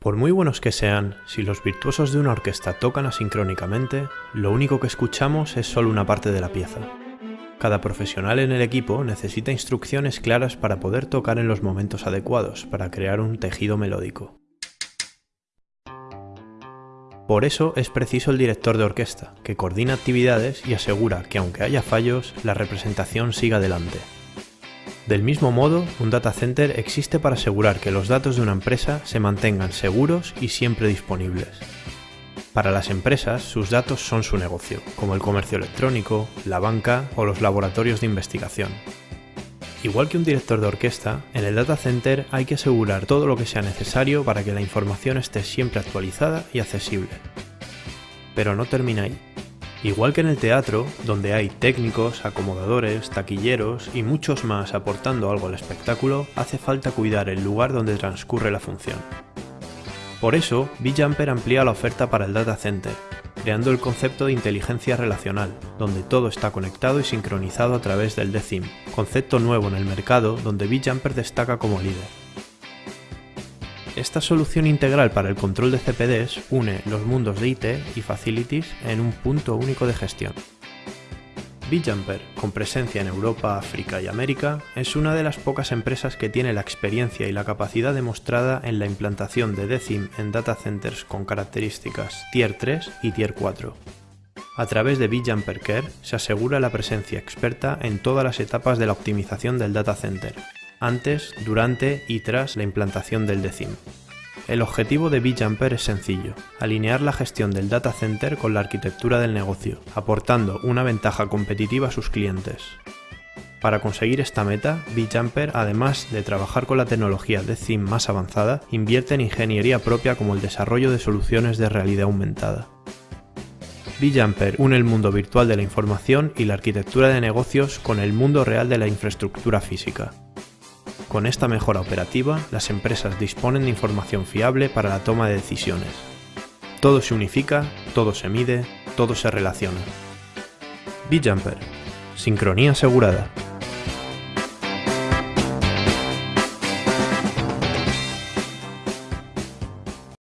Por muy buenos que sean, si los virtuosos de una orquesta tocan asincrónicamente, lo único que escuchamos es solo una parte de la pieza. Cada profesional en el equipo necesita instrucciones claras para poder tocar en los momentos adecuados, para crear un tejido melódico. Por eso es preciso el director de orquesta, que coordina actividades y asegura que aunque haya fallos, la representación siga adelante. Del mismo modo, un data center existe para asegurar que los datos de una empresa se mantengan seguros y siempre disponibles. Para las empresas, sus datos son su negocio, como el comercio electrónico, la banca o los laboratorios de investigación. Igual que un director de orquesta, en el data center hay que asegurar todo lo que sea necesario para que la información esté siempre actualizada y accesible. Pero no termina ahí. Igual que en el teatro, donde hay técnicos, acomodadores, taquilleros y muchos más aportando algo al espectáculo, hace falta cuidar el lugar donde transcurre la función. Por eso, VJumper amplía la oferta para el data center, creando el concepto de inteligencia relacional, donde todo está conectado y sincronizado a través del DECIM, concepto nuevo en el mercado donde VJumper destaca como líder. Esta solución integral para el control de CPDs une los mundos de IT y Facilities en un punto único de gestión. VJumper, con presencia en Europa, África y América, es una de las pocas empresas que tiene la experiencia y la capacidad demostrada en la implantación de DECIM en data centers con características Tier 3 y Tier 4. A través de VJumper Care se asegura la presencia experta en todas las etapas de la optimización del data center, antes, durante y tras la implantación del DECIM. El objetivo de VJumper es sencillo, alinear la gestión del data center con la arquitectura del negocio, aportando una ventaja competitiva a sus clientes. Para conseguir esta meta, VJumper, además de trabajar con la tecnología DECIM más avanzada, invierte en ingeniería propia como el desarrollo de soluciones de realidad aumentada. VJumper une el mundo virtual de la información y la arquitectura de negocios con el mundo real de la infraestructura física, con esta mejora operativa, las empresas disponen de información fiable para la toma de decisiones. Todo se unifica, todo se mide, todo se relaciona. VJumper. Sincronía asegurada.